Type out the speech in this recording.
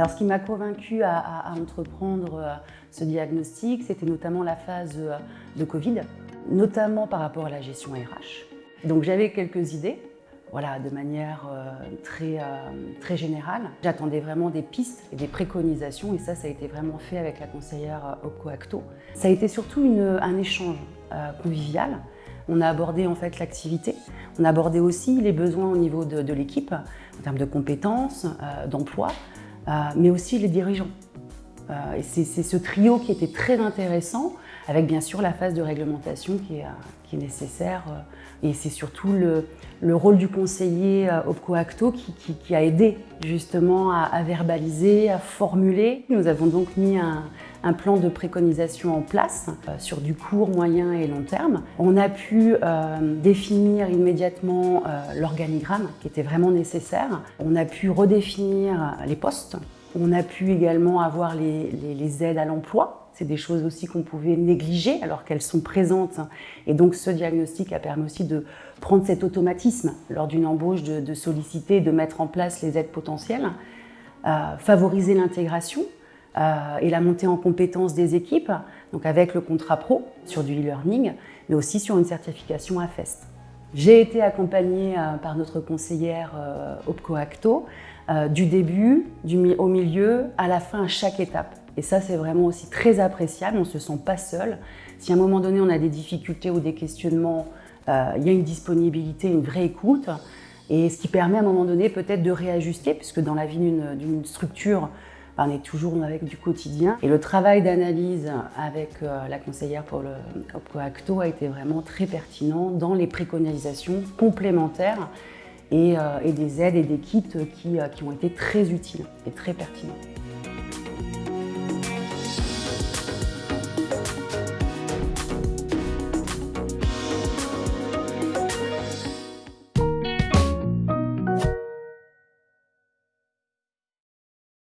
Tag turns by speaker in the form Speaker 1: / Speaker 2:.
Speaker 1: Alors ce qui m'a convaincu à, entreprendre euh, ce diagnostic, c'était notamment la phase euh, de Covid, notamment par rapport à la gestion RH. Donc j'avais quelques idées, voilà, de manière euh, très, très générale. J'attendais vraiment des pistes et des préconisations et ça, ça a été vraiment fait avec la conseillère Opco-Acto. Ça a été surtout un échange convivial. On a abordé en fait l'activité, on a abordé aussi les besoins au niveau de, de l'équipe, en termes de compétences, d'emploi, euh, mais aussi les dirigeants. Euh, c'est ce trio qui était très intéressant, avec bien sûr la phase de réglementation qui est, euh, nécessaire. Et c'est surtout le, le, rôle du conseiller OPCO-ACTO qui, qui, qui, a aidé justement à, verbaliser, à formuler. Nous avons donc mis un, plan de préconisation en place euh, sur du court, moyen et long terme. On a pu euh, définir immédiatement euh, l'organigramme qui était vraiment nécessaire. On a pu redéfinir les postes. On a pu également avoir les, aides à l'emploi. C'est des choses aussi qu'on pouvait négliger alors qu'elles sont présentes. Et donc ce diagnostic a permis aussi de prendre cet automatisme lors d'une embauche, de, solliciter, de mettre en place les aides potentielles, euh, favoriser l'intégration euh, et la montée en compétences des équipes, donc avec le contrat pro sur du e-learning, mais aussi sur une certification AFEST. J'ai été accompagnée euh, par notre conseillère euh, OPCO-ACTO euh, du début, au milieu, à la fin, à chaque étape. Et ça, c'est vraiment aussi très appréciable, on ne se sent pas seul. Si à un moment donné, on a des difficultés ou des questionnements, il y a une disponibilité, une vraie écoute, et ce qui permet à un moment donné peut-être de réajuster, puisque dans la vie d'une structure, on est toujours avec du quotidien. Et le travail d'analyse avec euh, la conseillère pour le Acto a été vraiment très pertinent dans les préconisations complémentaires et, euh, et des aides et des kits qui, euh, qui ont été très utiles et très pertinents.